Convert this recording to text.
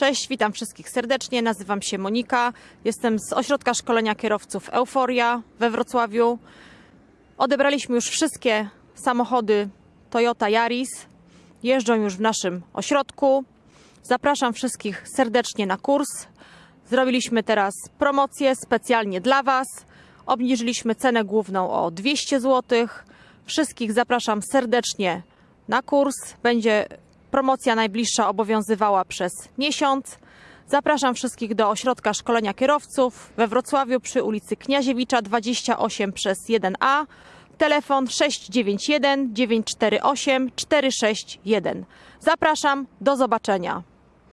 Cześć, witam wszystkich serdecznie. Nazywam się Monika. Jestem z Ośrodka Szkolenia Kierowców Euforia we Wrocławiu. Odebraliśmy już wszystkie samochody Toyota Yaris. Jeżdżą już w naszym ośrodku. Zapraszam wszystkich serdecznie na kurs. Zrobiliśmy teraz promocję specjalnie dla Was. Obniżyliśmy cenę główną o 200 zł. Wszystkich zapraszam serdecznie na kurs. Będzie promocja najbliższa obowiązywała przez miesiąc. Zapraszam wszystkich do Ośrodka Szkolenia Kierowców we Wrocławiu przy ulicy Kniaziewicza 28 przez 1A. Telefon 691 948 461. Zapraszam, do zobaczenia.